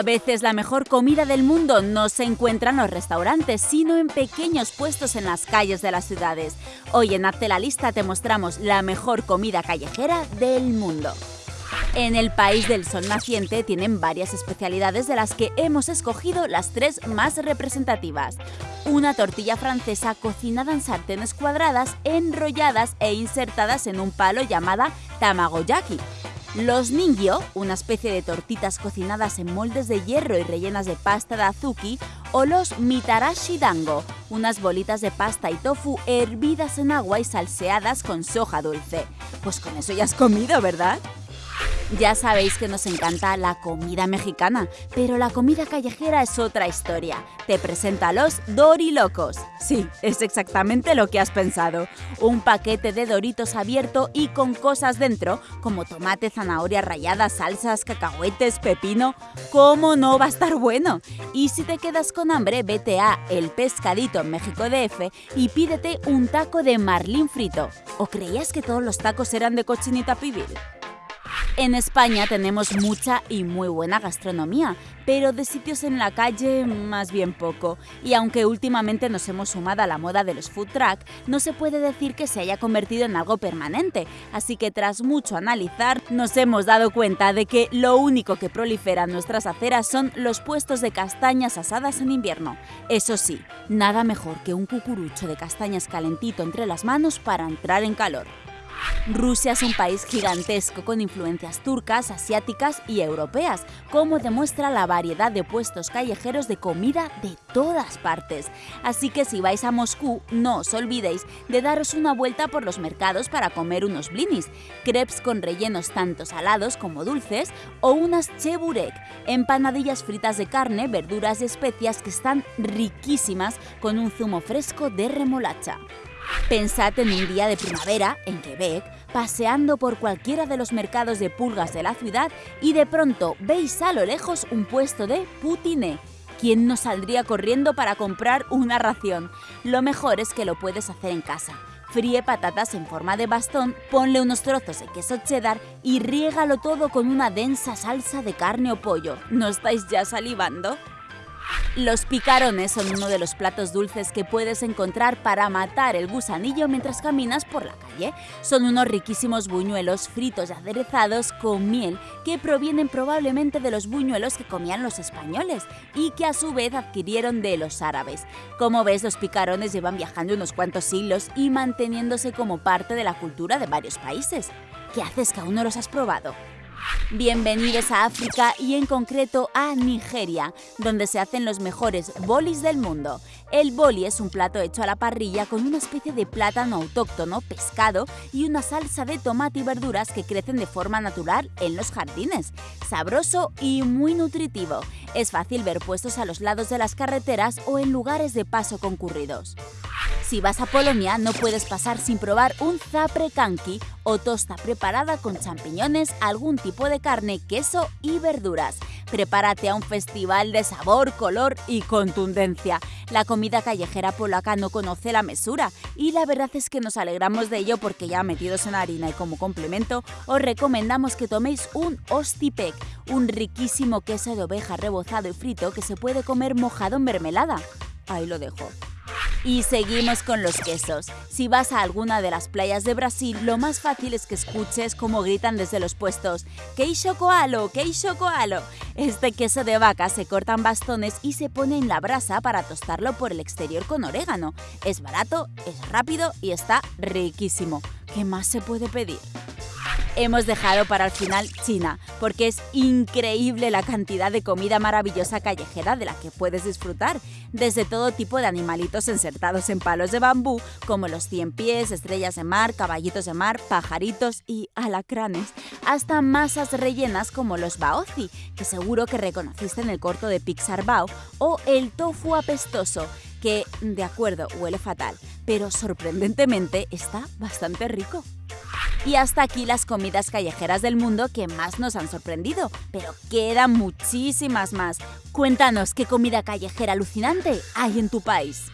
A veces la mejor comida del mundo no se encuentra en los restaurantes, sino en pequeños puestos en las calles de las ciudades. Hoy en Hazte la Lista te mostramos la mejor comida callejera del mundo. En el país del sol naciente tienen varias especialidades de las que hemos escogido las tres más representativas. Una tortilla francesa cocinada en sartenes cuadradas, enrolladas e insertadas en un palo llamada tamagoyaki. Los ningyo, una especie de tortitas cocinadas en moldes de hierro y rellenas de pasta de azuki, o los mitarashi dango, unas bolitas de pasta y tofu hervidas en agua y salseadas con soja dulce. Pues con eso ya has comido, ¿verdad? Ya sabéis que nos encanta la comida mexicana, pero la comida callejera es otra historia. Te presento a los Dorilocos. Sí, es exactamente lo que has pensado. Un paquete de Doritos abierto y con cosas dentro, como tomate, zanahoria rallada, salsas, cacahuetes, pepino. ¿Cómo no va a estar bueno? Y si te quedas con hambre, vete a El Pescadito en México DF y pídete un taco de marlín frito. ¿O creías que todos los tacos eran de cochinita pibil? En España tenemos mucha y muy buena gastronomía, pero de sitios en la calle más bien poco. Y aunque últimamente nos hemos sumado a la moda de los food truck, no se puede decir que se haya convertido en algo permanente. Así que tras mucho analizar, nos hemos dado cuenta de que lo único que prolifera en nuestras aceras son los puestos de castañas asadas en invierno. Eso sí, nada mejor que un cucurucho de castañas calentito entre las manos para entrar en calor. Rusia es un país gigantesco con influencias turcas, asiáticas y europeas, como demuestra la variedad de puestos callejeros de comida de todas partes. Así que si vais a Moscú, no os olvidéis de daros una vuelta por los mercados para comer unos blinis, crepes con rellenos tanto salados como dulces, o unas cheburek, empanadillas fritas de carne, verduras y especias que están riquísimas con un zumo fresco de remolacha. Pensad en un día de primavera, en Quebec, paseando por cualquiera de los mercados de pulgas de la ciudad y de pronto veis a lo lejos un puesto de poutiné. ¿Quién no saldría corriendo para comprar una ración? Lo mejor es que lo puedes hacer en casa. Fríe patatas en forma de bastón, ponle unos trozos de queso cheddar y riégalo todo con una densa salsa de carne o pollo. ¿No estáis ya salivando? Los picarones son uno de los platos dulces que puedes encontrar para matar el gusanillo mientras caminas por la calle. Son unos riquísimos buñuelos fritos y aderezados con miel que provienen probablemente de los buñuelos que comían los españoles y que a su vez adquirieron de los árabes. Como ves, los picarones llevan viajando unos cuantos siglos y manteniéndose como parte de la cultura de varios países. ¿Qué haces que aún no los has probado? Bienvenidos a África y en concreto a Nigeria, donde se hacen los mejores bolis del mundo. El boli es un plato hecho a la parrilla con una especie de plátano autóctono, pescado y una salsa de tomate y verduras que crecen de forma natural en los jardines. Sabroso y muy nutritivo. Es fácil ver puestos a los lados de las carreteras o en lugares de paso concurridos. Si vas a Polonia no puedes pasar sin probar un zapre kanki o tosta preparada con champiñones, algún tipo de carne, queso y verduras. Prepárate a un festival de sabor, color y contundencia. La comida callejera polaca no conoce la mesura y la verdad es que nos alegramos de ello porque ya metidos en harina y como complemento os recomendamos que toméis un ostipek, un riquísimo queso de oveja rebozado y frito que se puede comer mojado en mermelada. Ahí lo dejo. Y seguimos con los quesos. Si vas a alguna de las playas de Brasil, lo más fácil es que escuches cómo gritan desde los puestos ¡Queixo coalo! ¡Queixo coalo! Este queso de vaca se corta en bastones y se pone en la brasa para tostarlo por el exterior con orégano. Es barato, es rápido y está riquísimo. ¿Qué más se puede pedir? Hemos dejado para el final China, porque es increíble la cantidad de comida maravillosa callejera de la que puedes disfrutar, desde todo tipo de animalitos insertados en palos de bambú, como los cien pies, estrellas de mar, caballitos de mar, pajaritos y alacranes, hasta masas rellenas como los baozi, que seguro que reconociste en el corto de Pixar Bao, o el tofu apestoso, que, de acuerdo, huele fatal, pero sorprendentemente está bastante rico. Y hasta aquí las comidas callejeras del mundo que más nos han sorprendido, pero quedan muchísimas más. Cuéntanos qué comida callejera alucinante hay en tu país.